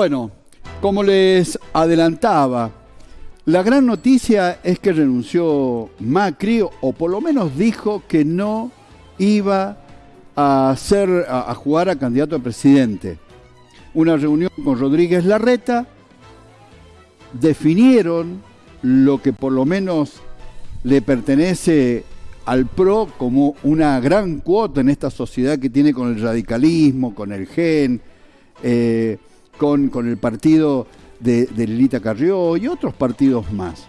Bueno, como les adelantaba, la gran noticia es que renunció Macri, o por lo menos dijo que no iba a, ser, a, jugar a candidato a presidente. Una reunión con Rodríguez Larreta, definieron lo que por lo menos le pertenece al PRO como una gran cuota en esta sociedad que tiene con el radicalismo, con el GEN, eh, con, con, el partido de, Lilita Carrió y otros partidos más.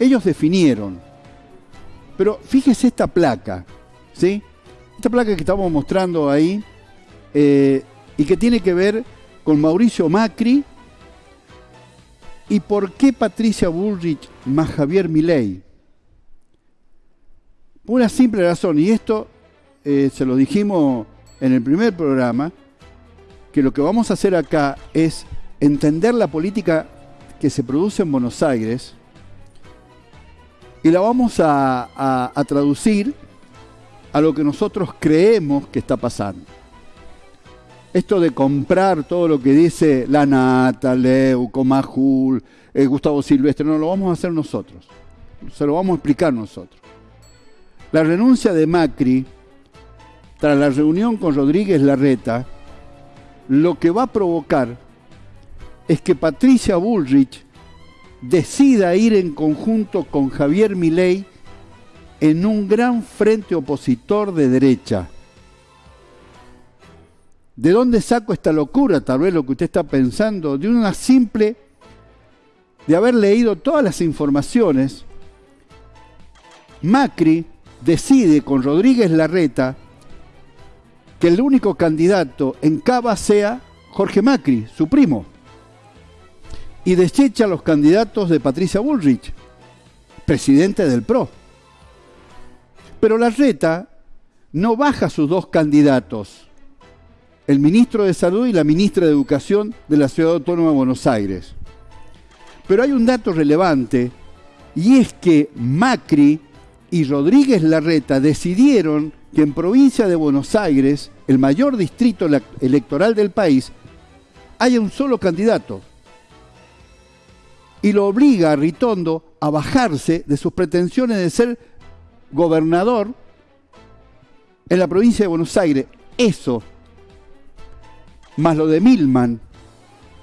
Ellos definieron. Pero fíjese esta placa, ¿sí? Esta placa que estamos mostrando ahí eh, y que tiene que ver con Mauricio Macri y por qué Patricia Bullrich más Javier Milei. Por una simple razón, y esto eh, se lo dijimos en el primer programa, que lo que vamos a hacer acá es entender la política que se produce en Buenos Aires y la vamos a, traducir a lo que nosotros creemos que está pasando. Esto de comprar todo lo que dice la Nata, Leu, Comajul, eh, Gustavo Silvestre, no lo vamos a hacer nosotros. Se lo vamos a explicar nosotros. La renuncia de Macri, tras la reunión con Rodríguez Larreta, lo que va a provocar es que Patricia Bullrich decida ir en conjunto con Javier Milei en un gran frente opositor de derecha. ¿De dónde saco esta locura? Tal vez lo que usted está pensando, de una simple, de haber leído todas las informaciones, Macri decide con Rodríguez Larreta que el único candidato en Cava sea Jorge Macri, su primo y desecha los candidatos de Patricia Bullrich, presidente del PRO. Pero la reta no baja sus dos candidatos, el ministro de Salud y la ministra de Educación de la Ciudad Autónoma de Buenos Aires. Pero hay un dato relevante y es que Macri y Rodríguez Larreta decidieron que en provincia de Buenos Aires, el mayor distrito electoral del país, haya un solo candidato, y lo obliga a Ritondo a bajarse de sus pretensiones de ser gobernador en la provincia de Buenos Aires. Eso, más lo de Milman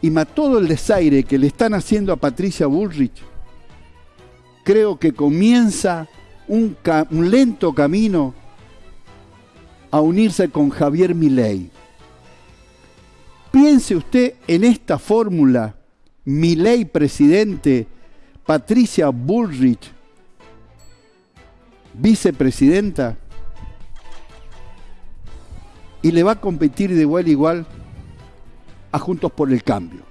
y más todo el desaire que le están haciendo a Patricia Bullrich, creo que comienza un, un lento camino a unirse con Javier Milei. Piense usted en esta fórmula mi ley presidente, Patricia Bullrich, vicepresidenta, y le va a competir de igual a igual a Juntos por el Cambio.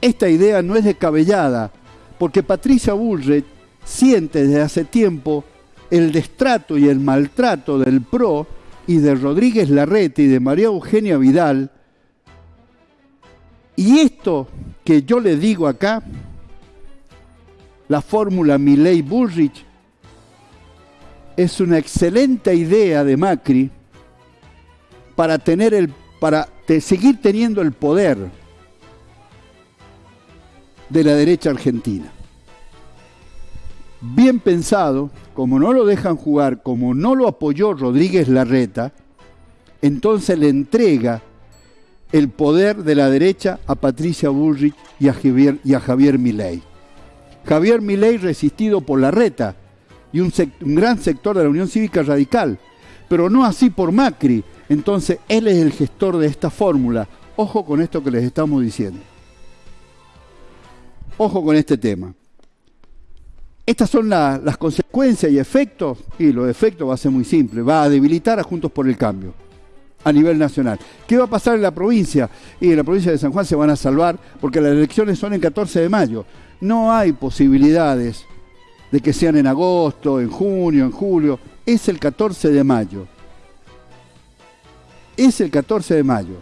Esta idea no es descabellada, porque Patricia Bullrich siente desde hace tiempo el destrato y el maltrato del PRO y de Rodríguez Larrete y de María Eugenia Vidal, y esto que yo le digo acá, la fórmula Milley-Bullrich, es una excelente idea de Macri para, tener el, para seguir teniendo el poder de la derecha argentina. Bien pensado, como no lo dejan jugar, como no lo apoyó Rodríguez Larreta, entonces le entrega el poder de la derecha a Patricia Bullrich y a Javier, y Javier Milei. Javier Milei resistido por la reta y un, un gran sector de la Unión Cívica Radical, pero no así por Macri. Entonces él es el gestor de esta fórmula. Ojo con esto que les estamos diciendo. Ojo con este tema. Estas son las consecuencias y efectos, y los efectos va a ser muy simple, va a debilitar a Juntos por el Cambio a nivel nacional. ¿Qué va a pasar en la provincia? Y en la provincia de San Juan se van a salvar porque las elecciones son el 14 de mayo. No hay posibilidades de que sean en agosto, en junio, en julio. Es el 14 de mayo. Es el 14 de mayo.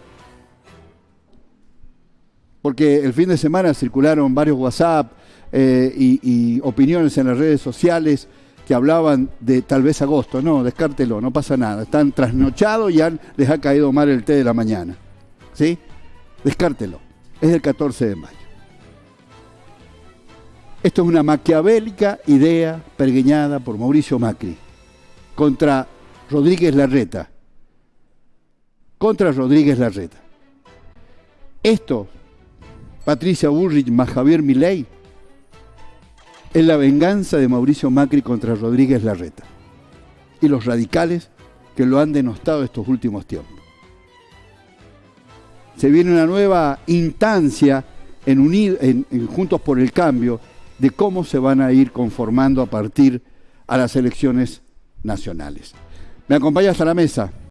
Porque el fin de semana circularon varios WhatsApp eh, y opiniones en las redes sociales que hablaban de tal vez agosto. No, descártelo, no pasa nada. Están trasnochados y han, les ha caído mal el té de la mañana. ¿Sí? Descártelo. es del 14 de mayo. Esto es una maquiavélica idea pergueñada por Mauricio Macri contra Rodríguez Larreta. Contra Rodríguez Larreta. Esto, Patricia Burrich más Javier Milei, es la venganza de Mauricio Macri contra Rodríguez Larreta y los radicales que lo han denostado estos últimos tiempos. Se viene una nueva instancia en, en Juntos por el Cambio de cómo se van a ir conformando a partir a las elecciones nacionales. Me acompaña hasta la mesa